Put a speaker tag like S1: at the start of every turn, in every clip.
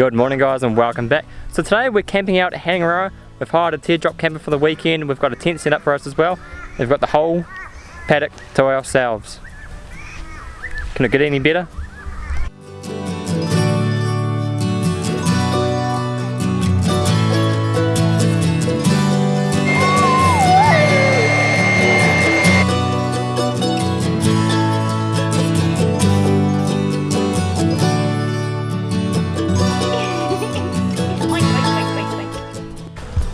S1: Good morning guys and welcome back. So today we're camping out at Hangaroa. We've hired a teardrop camper for the weekend. We've got a tent set up for us as well. We've got the whole paddock to ourselves. Can it get any better?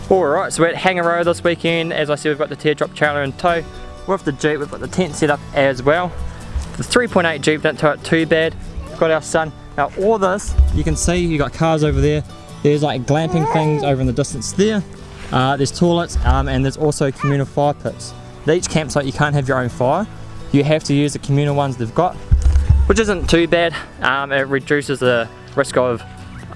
S1: Alright, so we're at Hangaroa this weekend. As I said, we've got the teardrop trailer in tow. With the Jeep, we've got the tent set up as well. The 3.8 Jeep don't tow it too bad. We've got our sun. Now all this, you can see you got cars over there. There's like glamping things over in the distance there. Uh, there's toilets um, and there's also communal fire pits. At each campsite you can't have your own fire. You have to use the communal ones they've got, which isn't too bad. Um, it reduces the risk of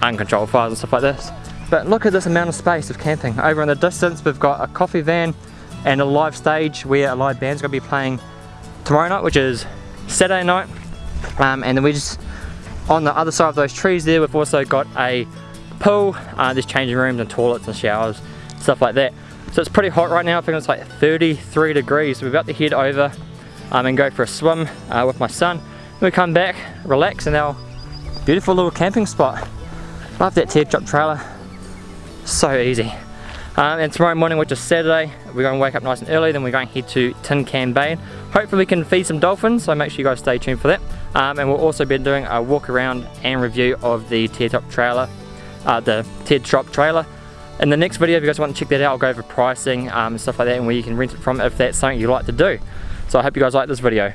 S1: uncontrolled fires and stuff like this. But look at this amount of space of camping. Over in the distance we've got a coffee van and a live stage where a live band's going to be playing tomorrow night which is Saturday night. Um, and then we just, on the other side of those trees there we've also got a pool, uh, there's changing rooms and toilets and showers, stuff like that. So it's pretty hot right now, I think it's like 33 degrees. We're about to head over um, and go for a swim uh, with my son. We come back, relax in our beautiful little camping spot. Love that teardrop trailer so easy. Um, and tomorrow morning, which is Saturday, we're going to wake up nice and early, then we're going to head to Tin Can Bay. Hopefully we can feed some dolphins, so make sure you guys stay tuned for that. Um, and we'll also be doing a walk around and review of the Teardrop trailer, uh, the Teardrop trailer. In the next video, if you guys want to check that out, I'll go over pricing um, and stuff like that and where you can rent it from if that's something you like to do. So I hope you guys like this video.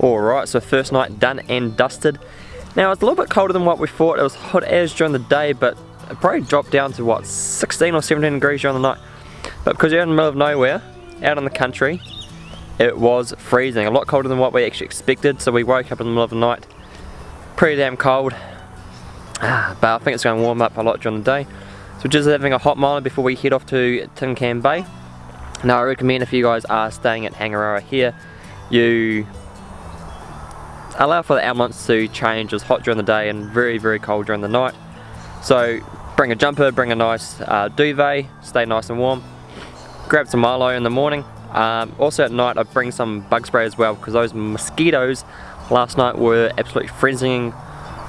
S1: Alright, so first night done and dusted. Now it's a little bit colder than what we thought. It was hot as during the day, but it probably dropped down to what, 16 or 17 degrees during the night. But because you're in the middle of nowhere, out in the country, it was freezing. A lot colder than what we actually expected, so we woke up in the middle of the night. Pretty damn cold. Ah, but I think it's going to warm up a lot during the day. So we're just having a hot milo before we head off to Tin Can Bay. Now I recommend if you guys are staying at Hangaroa here, you allow for the elements to change. As hot during the day and very very cold during the night. So bring a jumper bring a nice uh, duvet stay nice and warm. Grab some Milo in the morning. Um, also at night I bring some bug spray as well because those mosquitoes last night were absolutely frenzying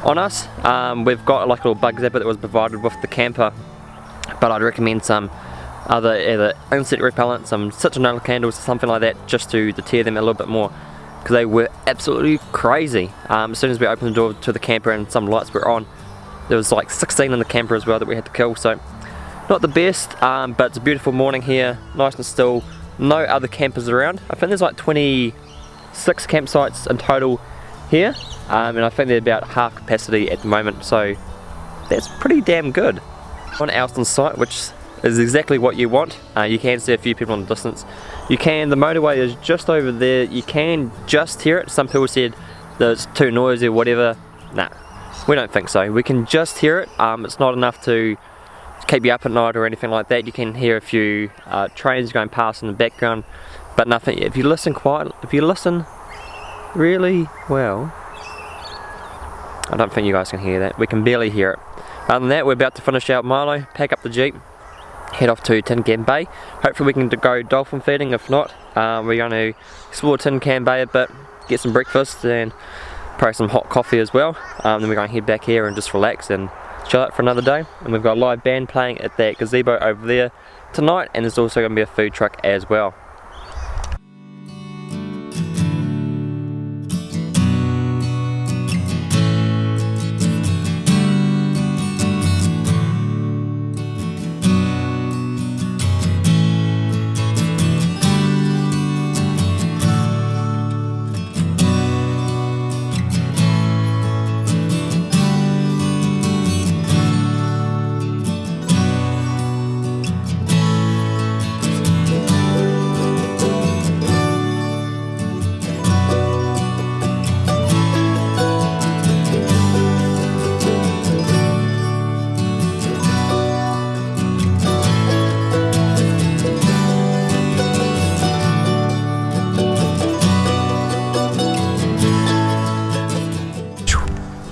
S1: on us. Um, we've got like a little bug zapper that was provided with the camper but I'd recommend some other either insect repellent, some citronella candles, something like that just to deter them a little bit more because they were absolutely crazy. Um, as soon as we opened the door to the camper and some lights were on, there was like 16 in the camper as well that we had to kill. So not the best, um, but it's a beautiful morning here, nice and still. No other campers around. I think there's like 26 campsites in total here, um, and I think they're about half capacity at the moment. So that's pretty damn good. On Alston site, which is exactly what you want. Uh, you can see a few people in the distance. You can, the motorway is just over there. You can just hear it. Some people said that it's too noisy or whatever. Nah, we don't think so. We can just hear it. Um, it's not enough to keep you up at night or anything like that. You can hear a few uh, trains going past in the background, but nothing. If you listen quiet, if you listen really well, I don't think you guys can hear that. We can barely hear it. Other than that, we're about to finish out Milo, pack up the Jeep, head off to Tin Can Bay. Hopefully we can go dolphin feeding, if not, um, we're going to explore Tin Can Bay a bit, get some breakfast and probably some hot coffee as well. Um, then we're going to head back here and just relax and chill out for another day. And we've got a live band playing at that gazebo over there tonight and there's also going to be a food truck as well.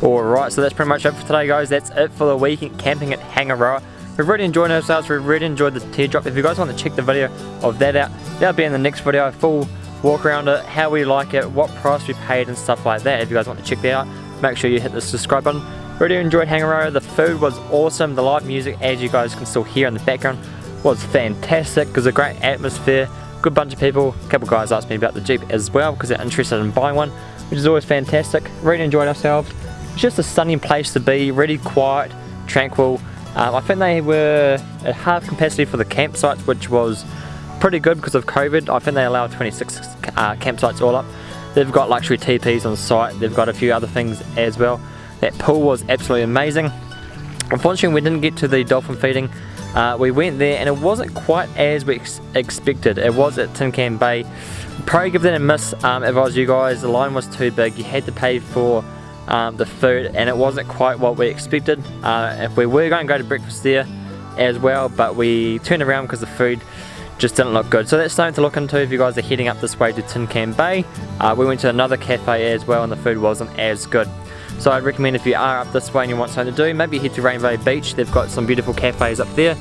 S1: Alright, so that's pretty much it for today guys. That's it for the weekend camping at Hangaroa. We've really enjoyed ourselves, we've really enjoyed the teardrop. If you guys want to check the video of that out, that'll be in the next video, full walk around it, how we like it, what price we paid and stuff like that. If you guys want to check that out, make sure you hit the subscribe button. Really enjoyed Hangaroa, the food was awesome, the live music as you guys can still hear in the background was fantastic because a great atmosphere, good bunch of people, a couple guys asked me about the Jeep as well because they're interested in buying one, which is always fantastic. Really enjoyed ourselves. It's just a stunning place to be, really quiet, tranquil. Um, I think they were at half capacity for the campsites, which was pretty good because of COVID. I think they allow 26 uh, campsites all up. They've got luxury TPs on site, they've got a few other things as well. That pool was absolutely amazing. Unfortunately, we didn't get to the dolphin feeding. Uh, we went there and it wasn't quite as we ex expected. It was at Tin Can Bay. Probably give that a miss um, if I was you guys. The line was too big. You had to pay for um, the food and it wasn't quite what we expected. Uh, if we were going to go to breakfast there as well but we turned around because the food just didn't look good. So that's something to look into if you guys are heading up this way to Tin Can Bay. Uh, we went to another cafe as well and the food wasn't as good. So I'd recommend if you are up this way and you want something to do, maybe head to Rainbow Beach. They've got some beautiful cafes up there.